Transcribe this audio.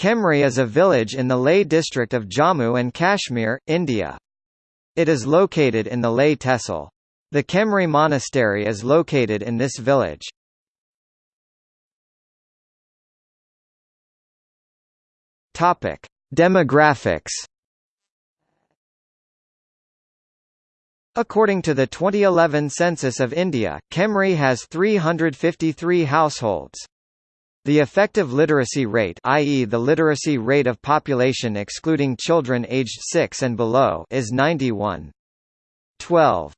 Chemrey is a village in the Leh district of Jammu and Kashmir, India. It is located in the Leh Tehsil. The Chemrey Monastery is located in this village. Topic: Demographics. According to the 2011 census of India, Chemrey has 353 households. The effective literacy rate i.e. the literacy rate of population excluding children aged 6 and below is 91. 12.